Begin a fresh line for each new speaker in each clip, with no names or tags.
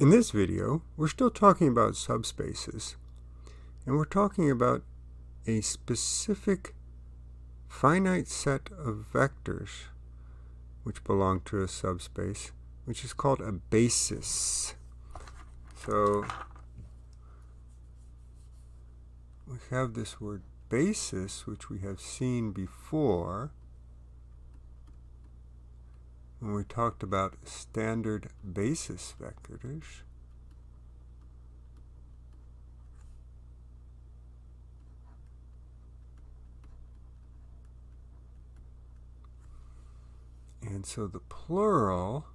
In this video, we're still talking about subspaces, and we're talking about a specific finite set of vectors which belong to a subspace, which is called a basis. So we have this word basis, which we have seen before, when we talked about standard basis vectors, and so the plural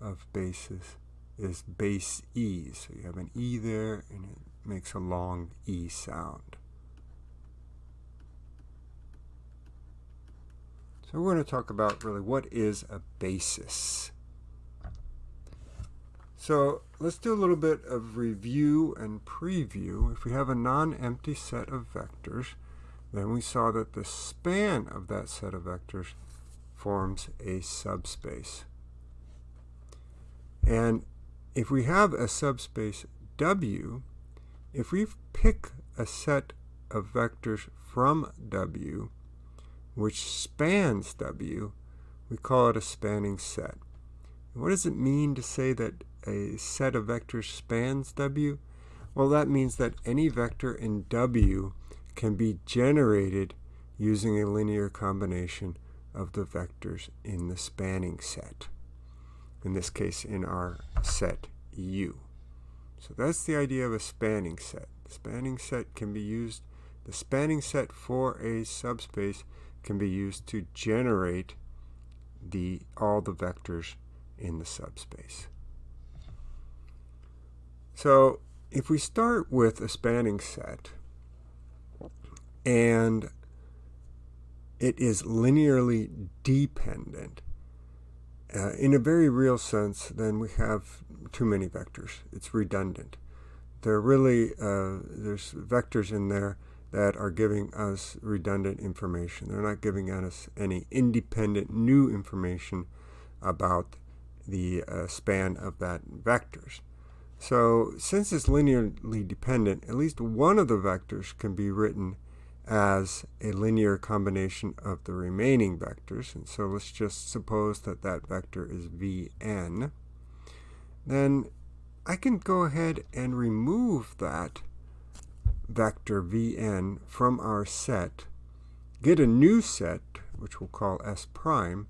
of basis is base E. So you have an E there and it makes a long E sound. So we're going to talk about really what is a basis. So let's do a little bit of review and preview. If we have a non-empty set of vectors, then we saw that the span of that set of vectors forms a subspace. And if we have a subspace W, if we pick a set of vectors from W, which spans W, we call it a spanning set. What does it mean to say that a set of vectors spans W? Well, that means that any vector in W can be generated using a linear combination of the vectors in the spanning set. In this case, in our set U. So that's the idea of a spanning set. The spanning set can be used, the spanning set for a subspace can be used to generate the all the vectors in the subspace. So if we start with a spanning set and it is linearly dependent, uh, in a very real sense, then we have too many vectors. It's redundant. There really, uh, there's vectors in there that are giving us redundant information. They're not giving us any independent new information about the uh, span of that vectors. So since it's linearly dependent, at least one of the vectors can be written as a linear combination of the remaining vectors. And so let's just suppose that that vector is vn. Then I can go ahead and remove that vector vn from our set, get a new set, which we'll call s prime,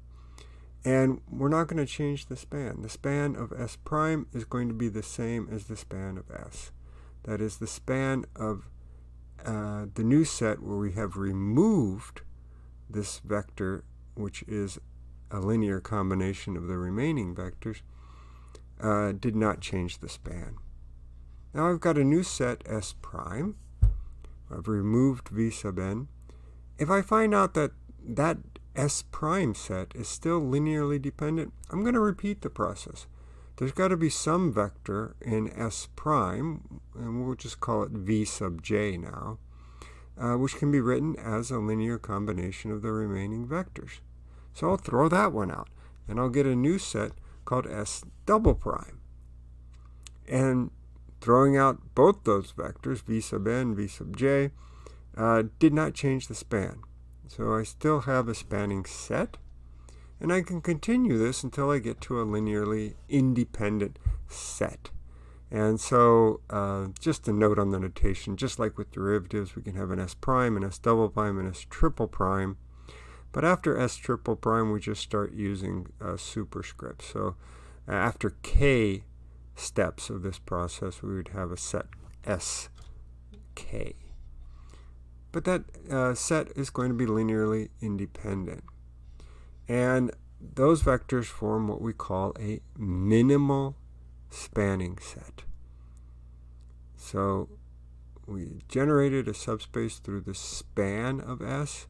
and we're not going to change the span. The span of s prime is going to be the same as the span of s. That is the span of uh, the new set where we have removed this vector, which is a linear combination of the remaining vectors, uh, did not change the span. Now I've got a new set S prime, I've removed v sub n. If I find out that that S prime set is still linearly dependent, I'm going to repeat the process. There's got to be some vector in S prime, and we'll just call it V sub j now, uh, which can be written as a linear combination of the remaining vectors. So I'll throw that one out, and I'll get a new set called S double prime. And Throwing out both those vectors, v sub n, v sub j, uh, did not change the span. So I still have a spanning set, and I can continue this until I get to a linearly independent set. And so uh, just a note on the notation, just like with derivatives, we can have an s prime, an s double prime, and s triple prime. But after s triple prime, we just start using uh, superscripts. So after k steps of this process, we would have a set sk. But that uh, set is going to be linearly independent. And those vectors form what we call a minimal spanning set. So we generated a subspace through the span of S,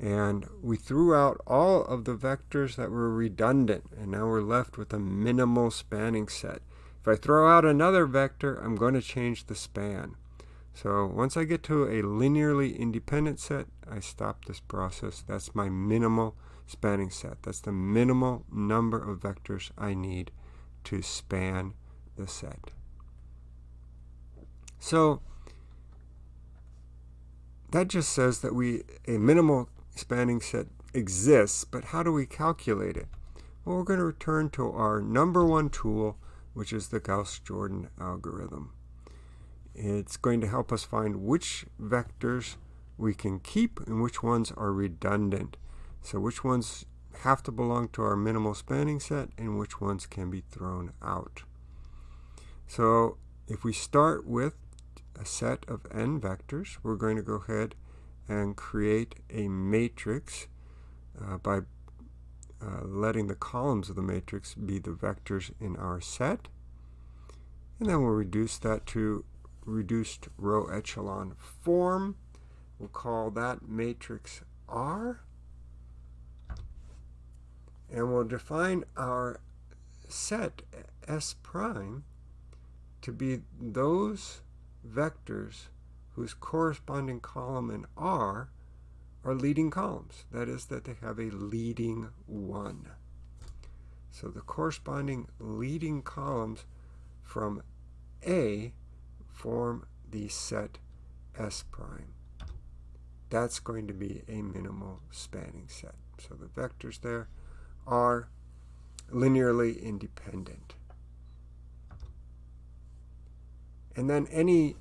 and we threw out all of the vectors that were redundant, and now we're left with a minimal spanning set. If I throw out another vector, I'm going to change the span. So once I get to a linearly independent set, I stop this process. That's my minimal spanning set. That's the minimal number of vectors I need to span the set. So that just says that we a minimal spanning set exists, but how do we calculate it? Well, we're going to return to our number one tool, which is the Gauss-Jordan algorithm. It's going to help us find which vectors we can keep and which ones are redundant. So which ones have to belong to our minimal spanning set and which ones can be thrown out. So if we start with a set of n vectors, we're going to go ahead and create a matrix uh, by uh, letting the columns of the matrix be the vectors in our set. And then we'll reduce that to reduced row echelon form. We'll call that matrix R. And we'll define our set S prime to be those vectors whose corresponding column in R are leading columns. That is, that they have a leading 1. So the corresponding leading columns from A form the set S prime. That's going to be a minimal spanning set. So the vectors there are linearly independent. And then any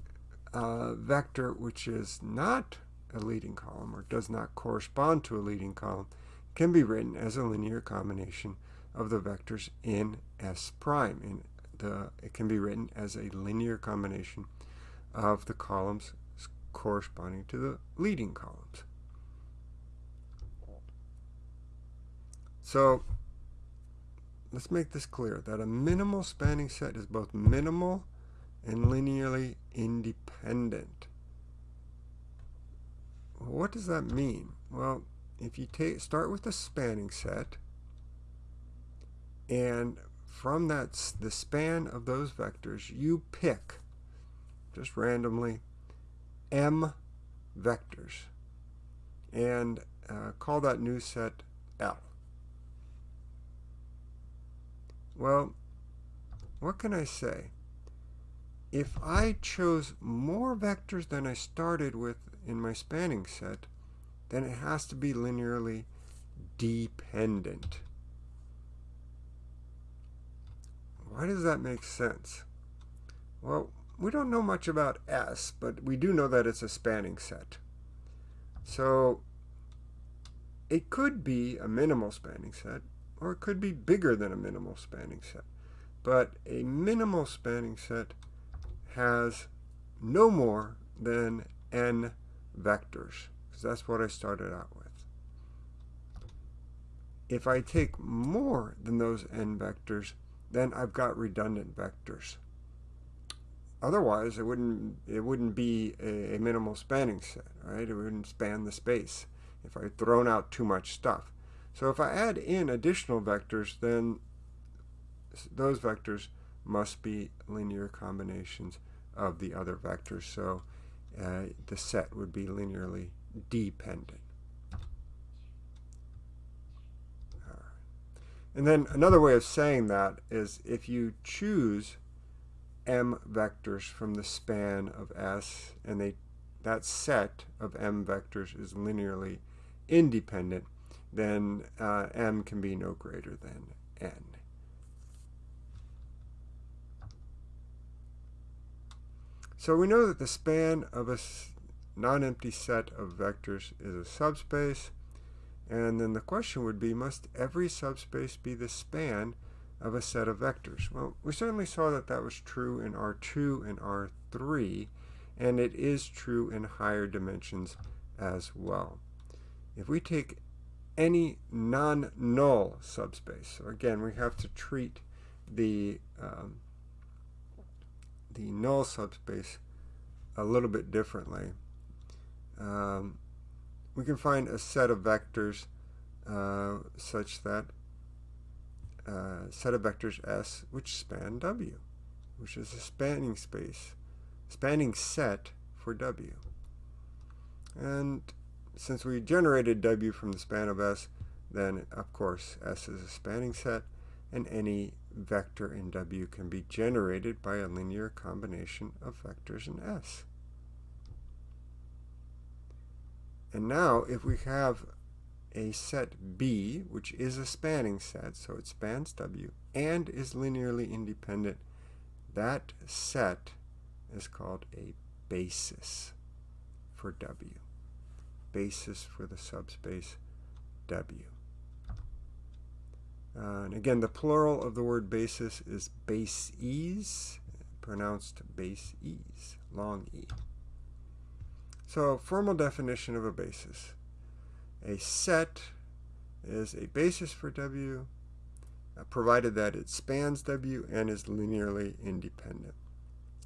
uh, vector which is not a leading column or does not correspond to a leading column can be written as a linear combination of the vectors in S prime. In the, it can be written as a linear combination of the columns corresponding to the leading columns. So let's make this clear that a minimal spanning set is both minimal and linearly independent. What does that mean? Well, if you take start with a spanning set and from that the span of those vectors you pick just randomly m vectors and uh, call that new set L. Well, what can I say? If I chose more vectors than I started with in my spanning set, then it has to be linearly dependent. Why does that make sense? Well, we don't know much about S, but we do know that it's a spanning set. So it could be a minimal spanning set, or it could be bigger than a minimal spanning set. But a minimal spanning set has no more than n vectors, because that's what I started out with. If I take more than those n vectors, then I've got redundant vectors. Otherwise, it wouldn't it wouldn't be a, a minimal spanning set, right? It wouldn't span the space if I'd thrown out too much stuff. So if I add in additional vectors, then those vectors must be linear combinations of the other vectors. So uh, the set would be linearly dependent. And then another way of saying that is if you choose m vectors from the span of S and they that set of m vectors is linearly independent, then uh, m can be no greater than n. So we know that the span of a non-empty set of vectors is a subspace. And then the question would be, must every subspace be the span of a set of vectors? Well, we certainly saw that that was true in R2 and R3, and it is true in higher dimensions as well. If we take any non-null subspace, so again, we have to treat the um, the null subspace a little bit differently. Um, we can find a set of vectors uh, such that uh, set of vectors S which span W, which is a spanning space, spanning set for W. And since we generated W from the span of S, then of course S is a spanning set, and any vector in W can be generated by a linear combination of vectors in S. And now if we have a set B, which is a spanning set, so it spans W, and is linearly independent, that set is called a basis for W. Basis for the subspace W. Uh, and again, the plural of the word basis is bases, pronounced base ease, long E. So, formal definition of a basis. A set is a basis for W, uh, provided that it spans W and is linearly independent.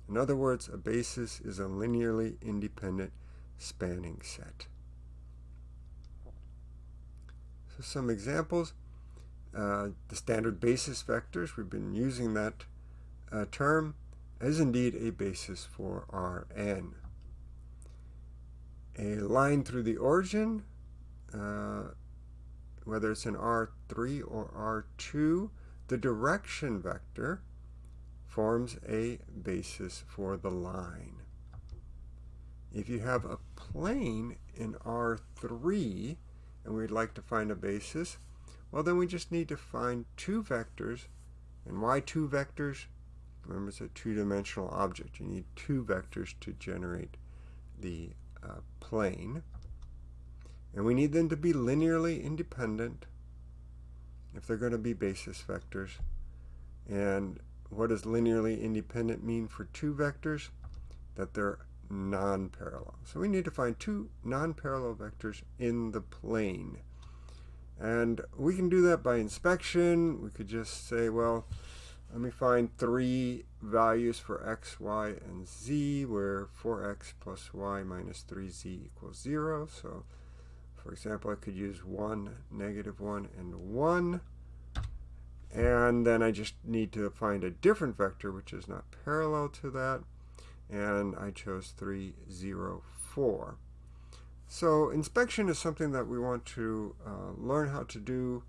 In other words, a basis is a linearly independent spanning set. So some examples. Uh, the standard basis vectors, we've been using that uh, term, is indeed a basis for Rn. A line through the origin uh, whether it's in R3 or R2, the direction vector forms a basis for the line. If you have a plane in R3 and we'd like to find a basis, well then we just need to find two vectors. And why two vectors? Remember it's a two-dimensional object. You need two vectors to generate the uh, plane. And we need them to be linearly independent if they're going to be basis vectors. And what does linearly independent mean for two vectors? That they're non-parallel. So we need to find two non-parallel vectors in the plane. And we can do that by inspection. We could just say, well, let me find three values for x, y, and z, where 4x plus y minus 3z equals 0. So for example, I could use 1, negative 1, and 1. And then I just need to find a different vector which is not parallel to that. And I chose 3, 0, 4. So inspection is something that we want to uh, learn how to do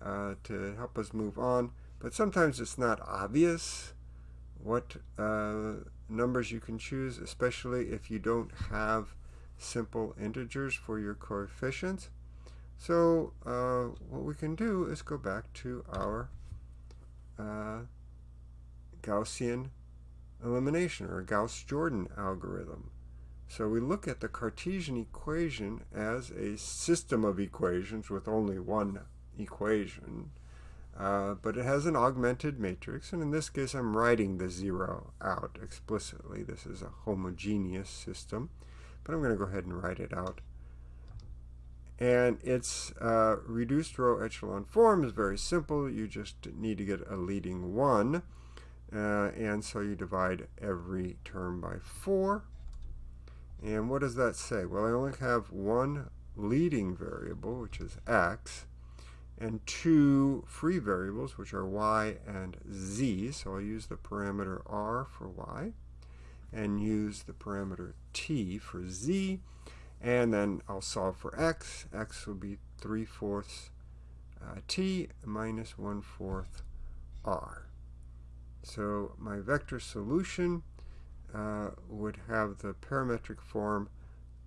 uh, to help us move on. But sometimes it's not obvious what uh, numbers you can choose, especially if you don't have simple integers for your coefficients. So uh, what we can do is go back to our uh, Gaussian elimination or Gauss-Jordan algorithm. So we look at the Cartesian equation as a system of equations with only one equation. Uh, but it has an augmented matrix, and in this case I'm writing the zero out explicitly. This is a homogeneous system but I'm going to go ahead and write it out. And its uh, reduced row echelon form is very simple. You just need to get a leading 1. Uh, and so you divide every term by 4. And what does that say? Well, I only have one leading variable, which is x, and two free variables, which are y and z. So I'll use the parameter r for y and use the parameter t for z. And then I'll solve for x. x will be 3 fourths uh, t minus 1 fourth r. So my vector solution uh, would have the parametric form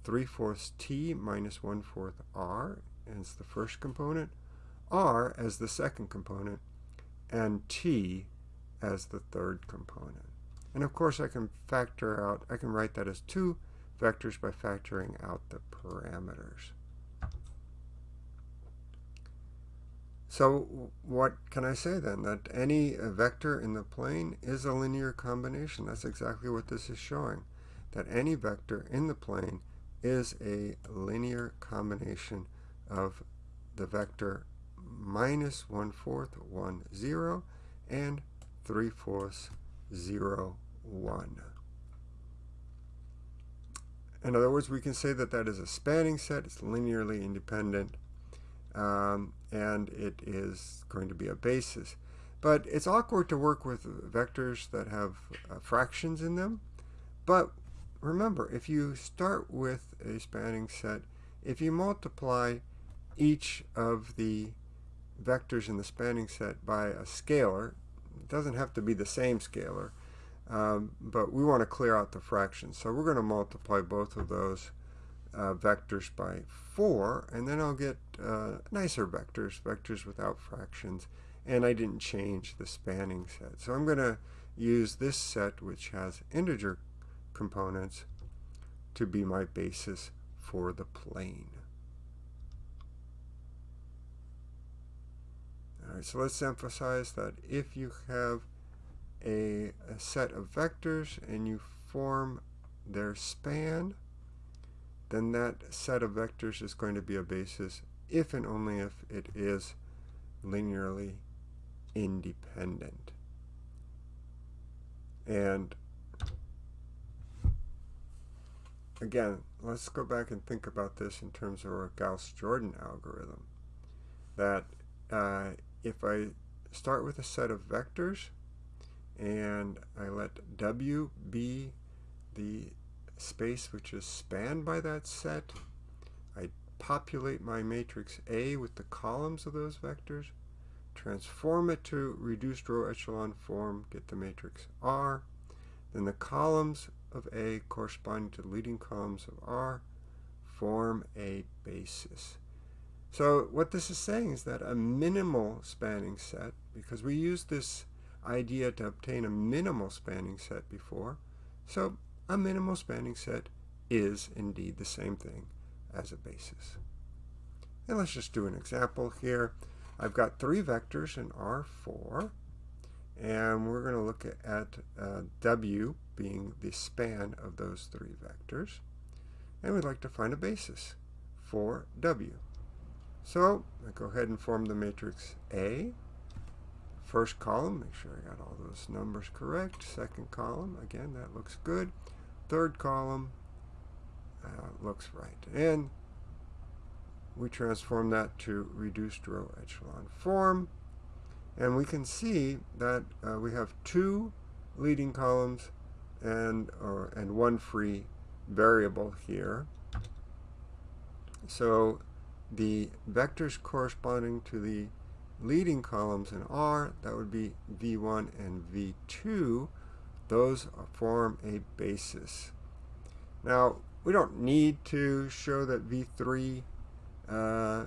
3 fourths t minus 1 fourth r as the first component, r as the second component, and t as the third component. And of course I can factor out, I can write that as two vectors by factoring out the parameters. So what can I say then? That any vector in the plane is a linear combination. That's exactly what this is showing. That any vector in the plane is a linear combination of the vector minus 1 fourth, 1, 0, and 3 fourths, 0, 1. In other words, we can say that that is a spanning set. It's linearly independent. Um, and it is going to be a basis. But it's awkward to work with vectors that have uh, fractions in them. But remember, if you start with a spanning set, if you multiply each of the vectors in the spanning set by a scalar, It doesn't have to be the same scalar, um, but we want to clear out the fractions. So we're going to multiply both of those uh, vectors by 4, and then I'll get uh, nicer vectors, vectors without fractions, and I didn't change the spanning set. So I'm going to use this set, which has integer components, to be my basis for the plane. All right, so let's emphasize that if you have a, a set of vectors and you form their span, then that set of vectors is going to be a basis if and only if it is linearly independent. And again, let's go back and think about this in terms of our Gauss-Jordan algorithm. That uh, if I start with a set of vectors and I let W be the space which is spanned by that set, I populate my matrix A with the columns of those vectors, transform it to reduced row echelon form, get the matrix R, then the columns of A corresponding to the leading columns of R form a basis. So what this is saying is that a minimal spanning set, because we used this idea to obtain a minimal spanning set before, so a minimal spanning set is indeed the same thing as a basis. And let's just do an example here. I've got three vectors in R4, and we're going to look at uh, W being the span of those three vectors, and we'd like to find a basis for W. So I go ahead and form the matrix A. First column, make sure I got all those numbers correct. Second column, again, that looks good. Third column uh, looks right. And we transform that to reduced row echelon form. And we can see that uh, we have two leading columns and, or, and one free variable here. So the vectors corresponding to the leading columns in R, that would be V1 and V2, those form a basis. Now, we don't need to show that V3 uh,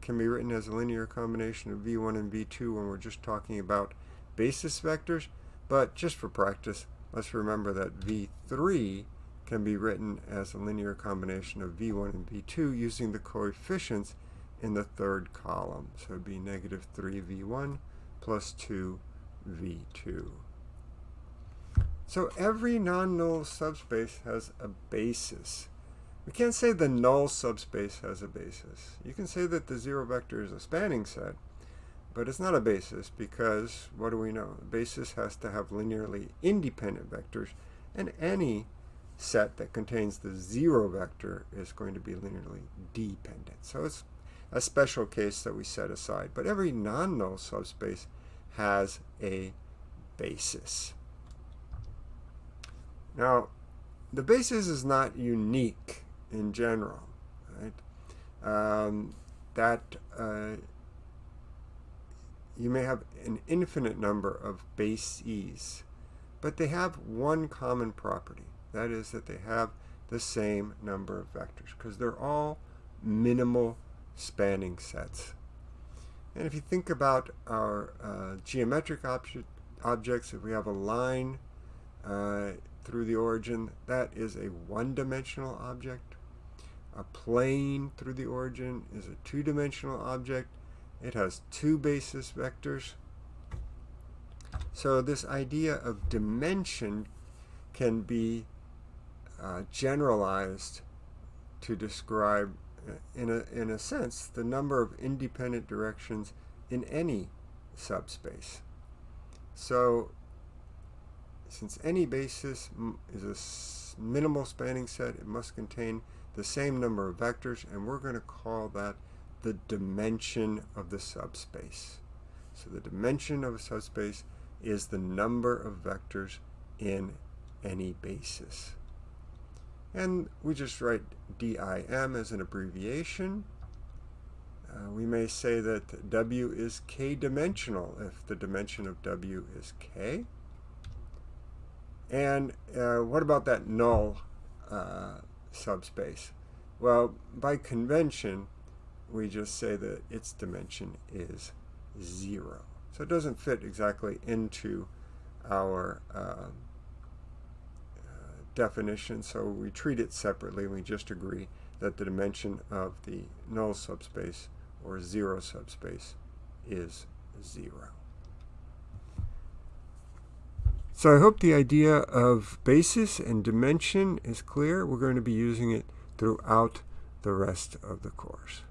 can be written as a linear combination of V1 and V2 when we're just talking about basis vectors, but just for practice, let's remember that V3 can be written as a linear combination of v1 and v2 using the coefficients in the third column. So it would be negative 3v1 plus 2v2. So every non-null subspace has a basis. We can't say the null subspace has a basis. You can say that the zero vector is a spanning set, but it's not a basis because, what do we know? The basis has to have linearly independent vectors, and any set that contains the zero vector is going to be linearly dependent. So it's a special case that we set aside. But every non-null subspace has a basis. Now, the basis is not unique in general. Right? Um, that uh, you may have an infinite number of bases, but they have one common property. That is that they have the same number of vectors because they're all minimal spanning sets. And if you think about our uh, geometric object, objects, if we have a line uh, through the origin, that is a one-dimensional object. A plane through the origin is a two-dimensional object. It has two basis vectors. So this idea of dimension can be uh, generalized to describe, uh, in a, in a sense, the number of independent directions in any subspace. So since any basis is a minimal spanning set, it must contain the same number of vectors, and we're going to call that the dimension of the subspace. So the dimension of a subspace is the number of vectors in any basis. And we just write DIM as an abbreviation. Uh, we may say that W is k-dimensional if the dimension of W is k. And uh, what about that null uh, subspace? Well, by convention, we just say that its dimension is 0. So it doesn't fit exactly into our uh, definition, so we treat it separately. We just agree that the dimension of the null subspace or zero subspace is 0. So I hope the idea of basis and dimension is clear. We're going to be using it throughout the rest of the course.